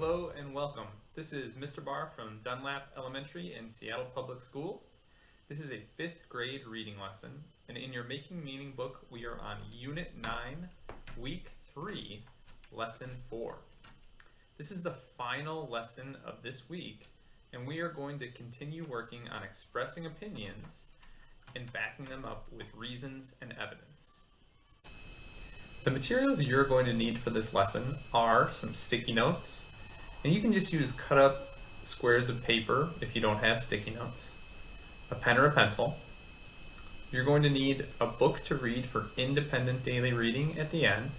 Hello and welcome. This is Mr. Barr from Dunlap Elementary in Seattle Public Schools. This is a fifth grade reading lesson, and in your Making Meaning book, we are on Unit 9, Week 3, Lesson 4. This is the final lesson of this week, and we are going to continue working on expressing opinions and backing them up with reasons and evidence. The materials you're going to need for this lesson are some sticky notes, and you can just use cut up squares of paper if you don't have sticky notes, a pen or a pencil. You're going to need a book to read for independent daily reading at the end,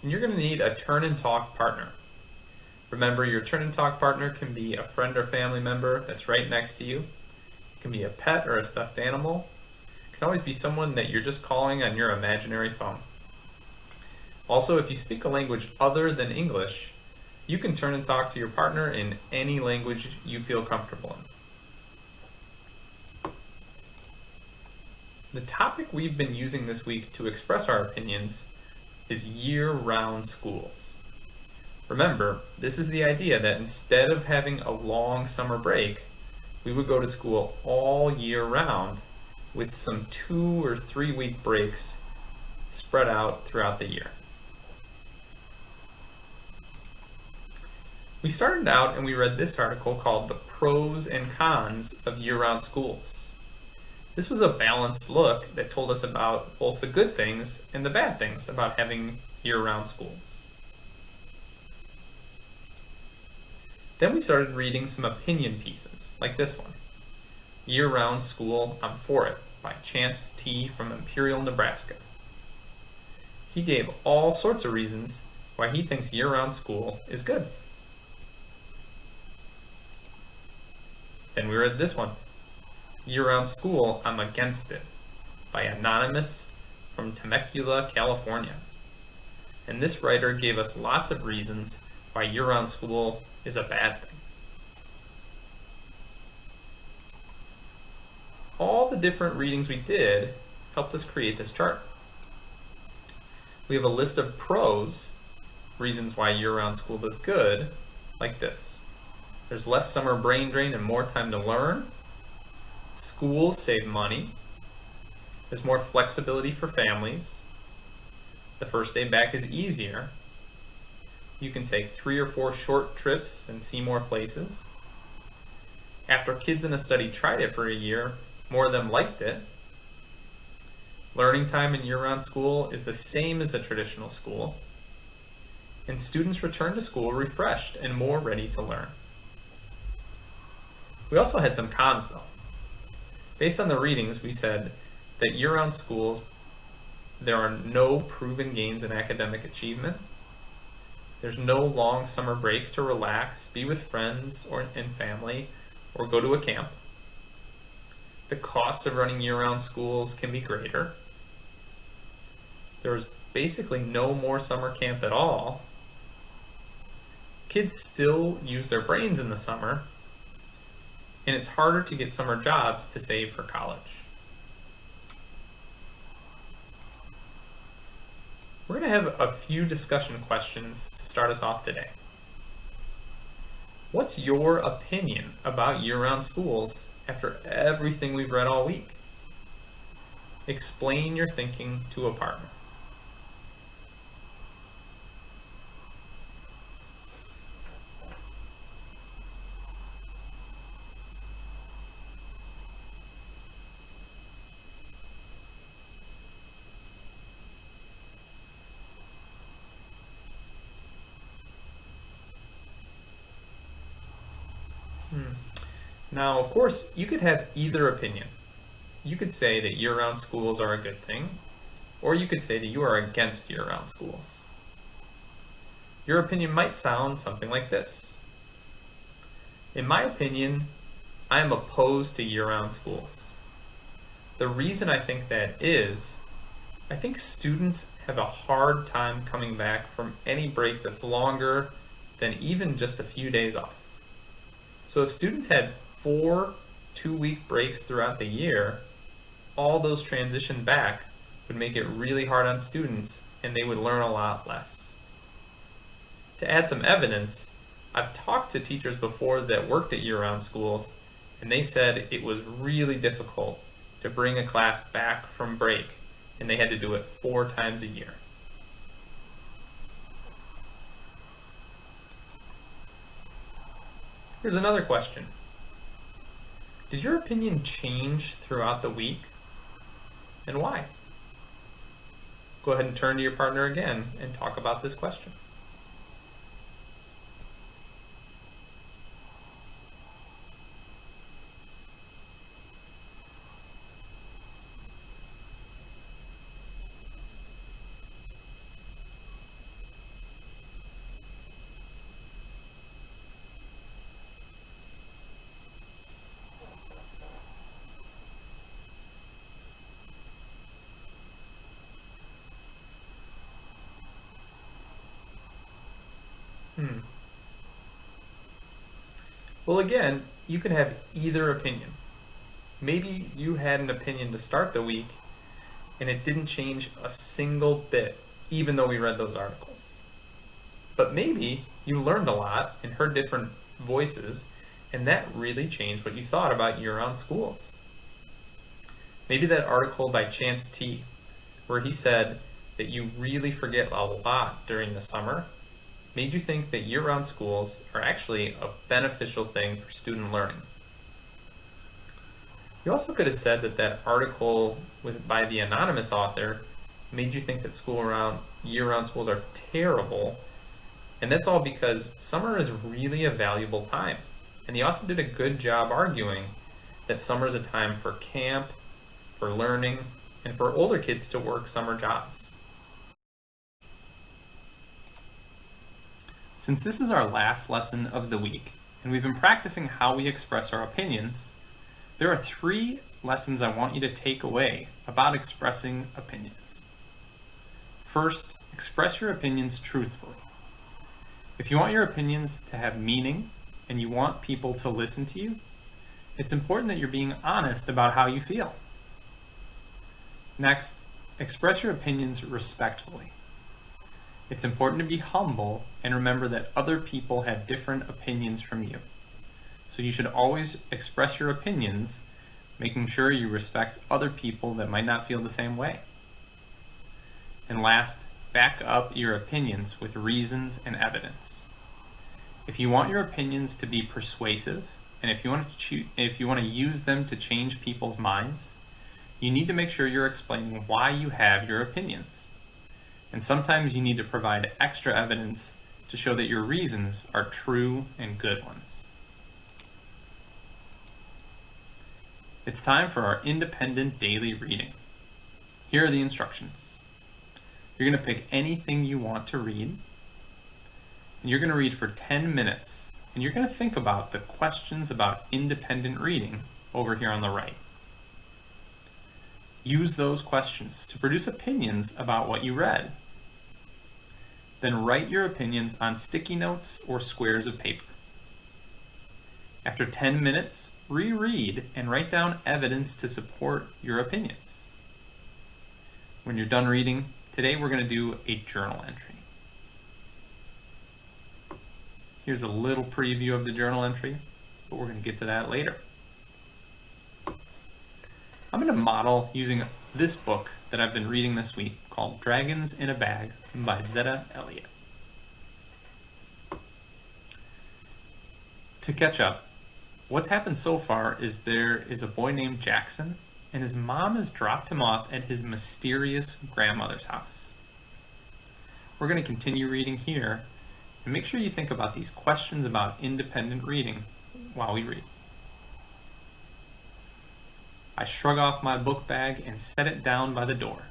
and you're going to need a turn and talk partner. Remember, your turn and talk partner can be a friend or family member that's right next to you. It can be a pet or a stuffed animal. It can always be someone that you're just calling on your imaginary phone. Also, if you speak a language other than English, you can turn and talk to your partner in any language you feel comfortable in. The topic we've been using this week to express our opinions is year-round schools. Remember, this is the idea that instead of having a long summer break, we would go to school all year round with some two or three week breaks spread out throughout the year. We started out and we read this article called The Pros and Cons of Year-Round Schools. This was a balanced look that told us about both the good things and the bad things about having year-round schools. Then we started reading some opinion pieces, like this one. Year-Round School, I'm For It, by Chance T. from Imperial, Nebraska. He gave all sorts of reasons why he thinks year-round school is good. Then we read this one. Year-round school, I'm against it, by Anonymous from Temecula, California. And this writer gave us lots of reasons why year-round school is a bad thing. All the different readings we did helped us create this chart. We have a list of pros, reasons why year-round school is good, like this. There's less summer brain drain and more time to learn. Schools save money. There's more flexibility for families. The first day back is easier. You can take three or four short trips and see more places. After kids in a study tried it for a year, more of them liked it. Learning time in year-round school is the same as a traditional school. And students return to school refreshed and more ready to learn. We also had some cons though. Based on the readings, we said that year-round schools, there are no proven gains in academic achievement. There's no long summer break to relax, be with friends or and family, or go to a camp. The costs of running year-round schools can be greater. There's basically no more summer camp at all. Kids still use their brains in the summer, and it's harder to get summer jobs to save for college. We're going to have a few discussion questions to start us off today. What's your opinion about year-round schools after everything we've read all week? Explain your thinking to a partner. Hmm. Now, of course, you could have either opinion. You could say that year-round schools are a good thing, or you could say that you are against year-round schools. Your opinion might sound something like this. In my opinion, I am opposed to year-round schools. The reason I think that is, I think students have a hard time coming back from any break that's longer than even just a few days off. So if students had four two-week breaks throughout the year, all those transition back would make it really hard on students and they would learn a lot less. To add some evidence, I've talked to teachers before that worked at year round schools, and they said it was really difficult to bring a class back from break, and they had to do it four times a year. Here's another question. Did your opinion change throughout the week? And why? Go ahead and turn to your partner again and talk about this question. Hmm. Well, again, you can have either opinion. Maybe you had an opinion to start the week and it didn't change a single bit, even though we read those articles. But maybe you learned a lot and heard different voices, and that really changed what you thought about year round schools. Maybe that article by Chance T, where he said that you really forget a lot during the summer made you think that year-round schools are actually a beneficial thing for student learning. You also could have said that that article with, by the anonymous author made you think that school around year-round schools are terrible, and that's all because summer is really a valuable time. And the author did a good job arguing that summer is a time for camp, for learning, and for older kids to work summer jobs. Since this is our last lesson of the week, and we've been practicing how we express our opinions, there are three lessons I want you to take away about expressing opinions. First, express your opinions truthfully. If you want your opinions to have meaning and you want people to listen to you, it's important that you're being honest about how you feel. Next, express your opinions respectfully. It's important to be humble and remember that other people have different opinions from you. So you should always express your opinions, making sure you respect other people that might not feel the same way. And last, back up your opinions with reasons and evidence. If you want your opinions to be persuasive, and if you want to choose, if you want to use them to change people's minds, you need to make sure you're explaining why you have your opinions and sometimes you need to provide extra evidence to show that your reasons are true and good ones. It's time for our independent daily reading. Here are the instructions. You're going to pick anything you want to read, and you're going to read for 10 minutes, and you're going to think about the questions about independent reading over here on the right. Use those questions to produce opinions about what you read then write your opinions on sticky notes or squares of paper. After 10 minutes, reread and write down evidence to support your opinions. When you're done reading, today we're going to do a journal entry. Here's a little preview of the journal entry, but we're going to get to that later. I'm going to model using this book that I've been reading this week called Dragons in a Bag by Zetta Elliott. To catch up, what's happened so far is there is a boy named Jackson, and his mom has dropped him off at his mysterious grandmother's house. We're going to continue reading here, and make sure you think about these questions about independent reading while we read. I shrug off my book bag and set it down by the door.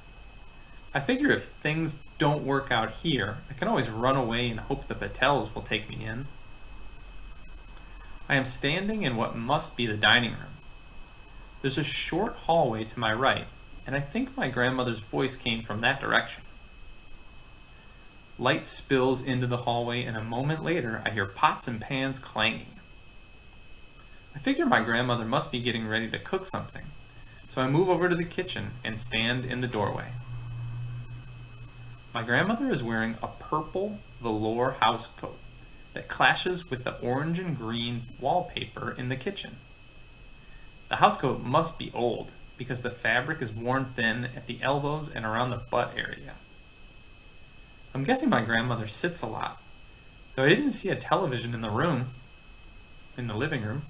I figure if things don't work out here, I can always run away and hope the Patels will take me in. I am standing in what must be the dining room. There's a short hallway to my right, and I think my grandmother's voice came from that direction. Light spills into the hallway, and a moment later, I hear pots and pans clanging. I figure my grandmother must be getting ready to cook something, so I move over to the kitchen and stand in the doorway. My grandmother is wearing a purple velour housecoat that clashes with the orange and green wallpaper in the kitchen. The housecoat must be old because the fabric is worn thin at the elbows and around the butt area. I'm guessing my grandmother sits a lot, though I didn't see a television in the room, in the living room.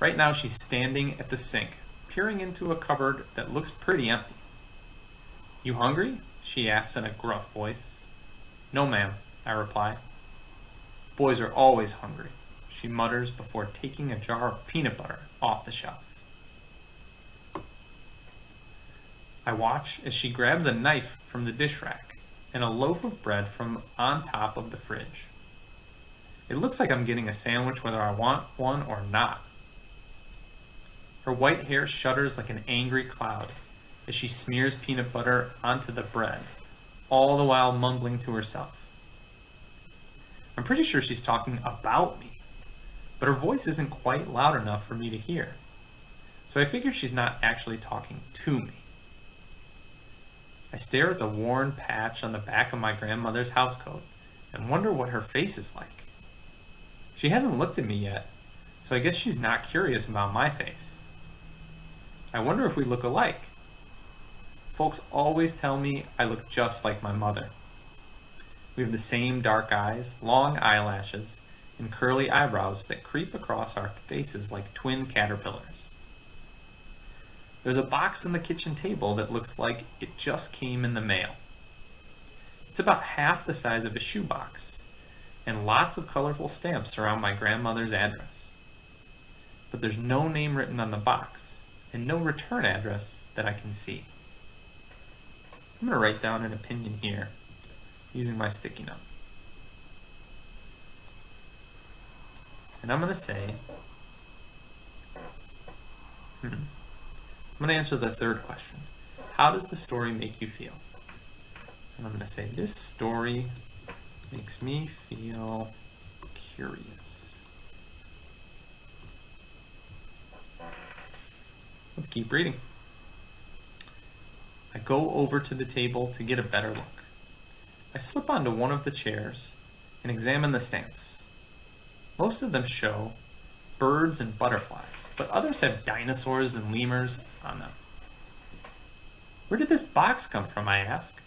Right now she's standing at the sink, peering into a cupboard that looks pretty empty. You hungry? She asks in a gruff voice. No, ma'am, I reply. Boys are always hungry, she mutters before taking a jar of peanut butter off the shelf. I watch as she grabs a knife from the dish rack and a loaf of bread from on top of the fridge. It looks like I'm getting a sandwich whether I want one or not. Her white hair shudders like an angry cloud as she smears peanut butter onto the bread, all the while mumbling to herself. I'm pretty sure she's talking about me, but her voice isn't quite loud enough for me to hear. So I figure she's not actually talking to me. I stare at the worn patch on the back of my grandmother's housecoat and wonder what her face is like. She hasn't looked at me yet, so I guess she's not curious about my face. I wonder if we look alike. Folks always tell me I look just like my mother. We have the same dark eyes, long eyelashes, and curly eyebrows that creep across our faces like twin caterpillars. There's a box on the kitchen table that looks like it just came in the mail. It's about half the size of a shoebox, and lots of colorful stamps surround my grandmother's address. But there's no name written on the box, and no return address that I can see. I'm going to write down an opinion here using my sticky note. And I'm going to say, hmm, I'm going to answer the third question. How does the story make you feel? And I'm going to say, this story makes me feel curious. Let's keep reading. I go over to the table to get a better look. I slip onto one of the chairs and examine the stamps. Most of them show birds and butterflies, but others have dinosaurs and lemurs on them. Where did this box come from, I ask.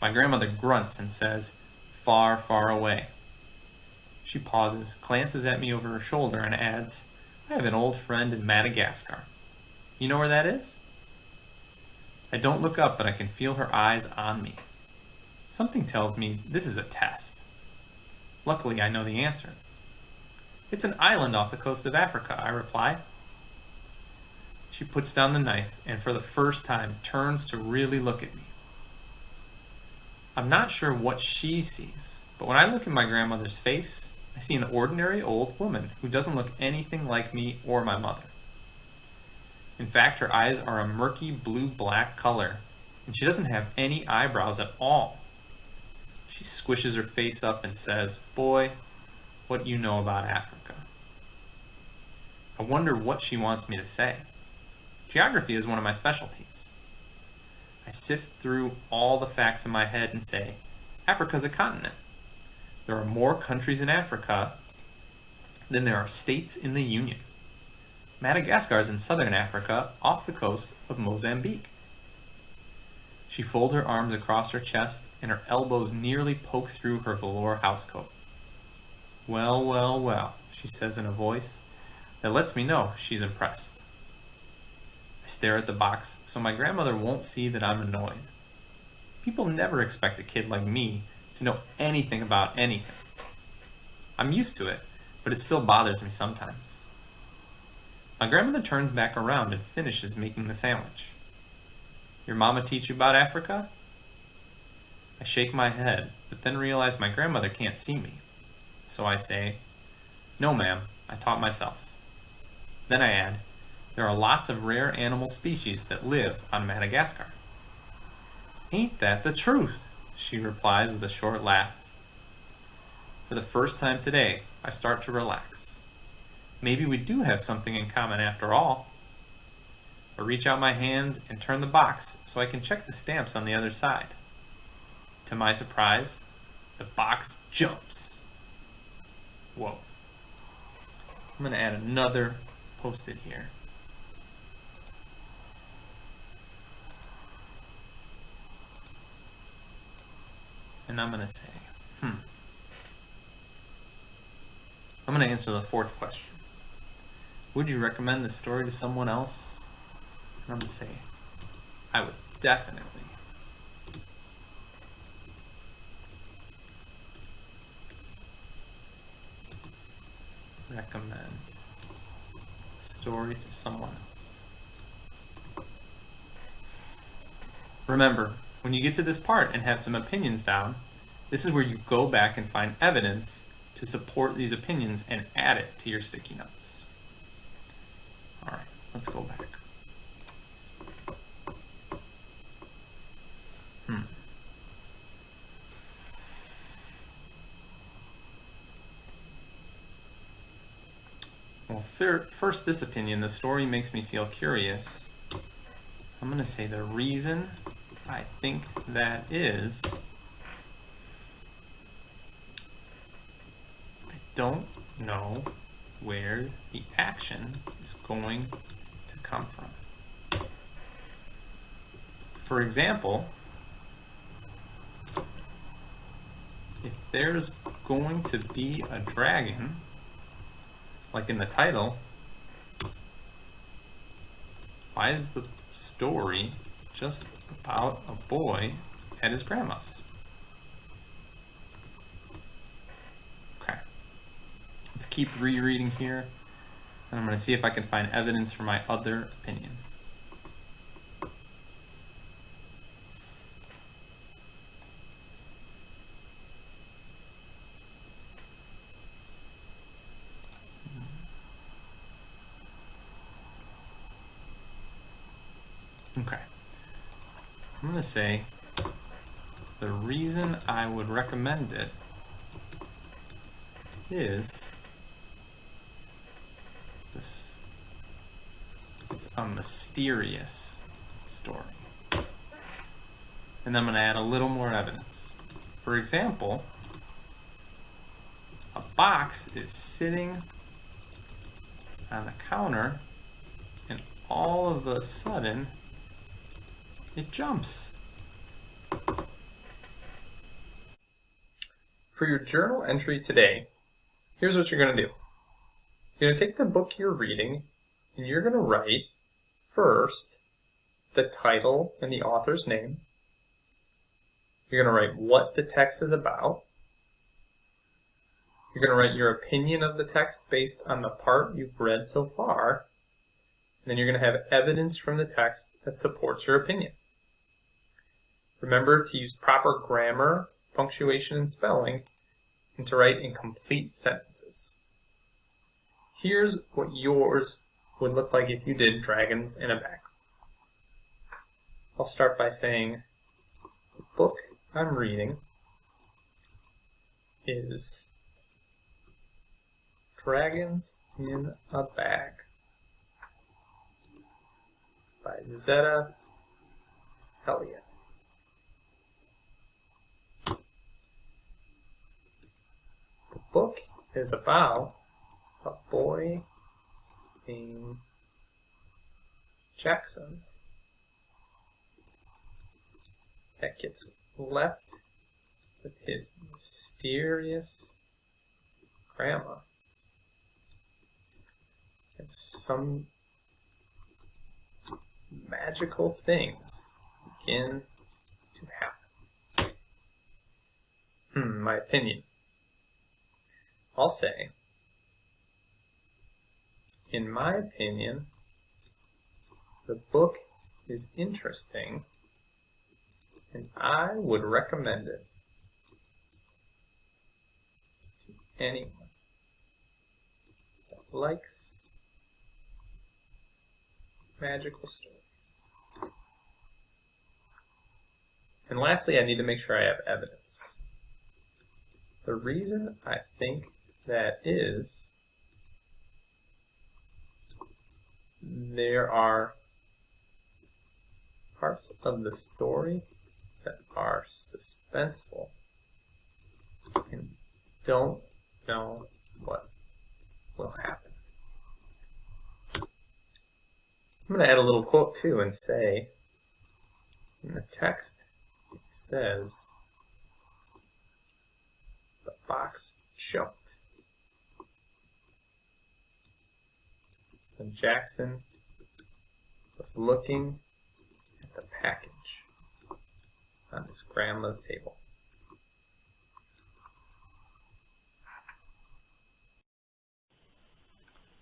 My grandmother grunts and says, far, far away. She pauses, glances at me over her shoulder, and adds, I have an old friend in Madagascar. You know where that is? I don't look up, but I can feel her eyes on me. Something tells me this is a test. Luckily, I know the answer. It's an island off the coast of Africa, I reply. She puts down the knife and for the first time turns to really look at me. I'm not sure what she sees, but when I look in my grandmother's face, I see an ordinary old woman who doesn't look anything like me or my mother. In fact, her eyes are a murky blue-black color, and she doesn't have any eyebrows at all. She squishes her face up and says, Boy, what you know about Africa. I wonder what she wants me to say. Geography is one of my specialties. I sift through all the facts in my head and say, Africa's a continent. There are more countries in Africa than there are states in the Union. Madagascar is in southern Africa off the coast of Mozambique. She folds her arms across her chest and her elbows nearly poke through her velour housecoat. Well, well, well, she says in a voice that lets me know she's impressed. I stare at the box so my grandmother won't see that I'm annoyed. People never expect a kid like me to know anything about anything. I'm used to it, but it still bothers me sometimes. My grandmother turns back around and finishes making the sandwich. Your mama teach you about Africa? I shake my head, but then realize my grandmother can't see me. So I say, No ma'am, I taught myself. Then I add, there are lots of rare animal species that live on Madagascar. Ain't that the truth? She replies with a short laugh. For the first time today, I start to relax. Maybe we do have something in common after all. I reach out my hand and turn the box so I can check the stamps on the other side. To my surprise, the box jumps. Whoa. I'm going to add another post-it here. And I'm going to say, hmm. I'm going to answer the fourth question. Would you recommend this story to someone else? And I'm going to say, I would definitely. Recommend story to someone else. Remember, when you get to this part and have some opinions down, this is where you go back and find evidence to support these opinions and add it to your sticky notes. Let's go back. Hmm. Well, first this opinion, the story makes me feel curious. I'm going to say the reason I think that is I don't know where the action is going come from. For example, if there's going to be a dragon, like in the title, why is the story just about a boy at his grandma's. Okay. Let's keep rereading here. And I'm going to see if I can find evidence for my other opinion. Okay. I'm going to say the reason I would recommend it is this it's a mysterious story. And I'm going to add a little more evidence. For example, a box is sitting on the counter and all of a sudden it jumps. For your journal entry today, here's what you're going to do. You're going to take the book you're reading and you're going to write first the title and the author's name. You're going to write what the text is about. You're going to write your opinion of the text based on the part you've read so far. And then you're going to have evidence from the text that supports your opinion. Remember to use proper grammar, punctuation, and spelling, and to write in complete sentences. Here's what yours would look like if you did dragons in a bag. I'll start by saying the book I'm reading is Dragons in a Bag by Zetta Elliott. The book is about a boy named Jackson that gets left with his mysterious grandma. And some magical things begin to happen. Hmm, my opinion. I'll say, in my opinion, the book is interesting and I would recommend it to anyone that likes magical stories. And lastly, I need to make sure I have evidence. The reason I think that is there are parts of the story that are suspenseful and don't know what will happen. I'm going to add a little quote too and say, in the text, it says, the fox jumped. Jackson was looking at the package on his grandma's table.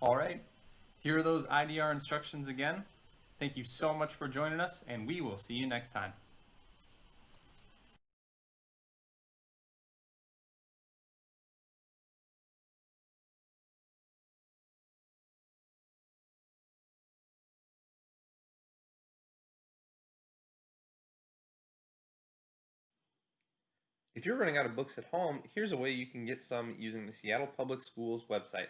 All right, here are those IDR instructions again. Thank you so much for joining us, and we will see you next time. If you're running out of books at home, here's a way you can get some using the Seattle Public Schools website.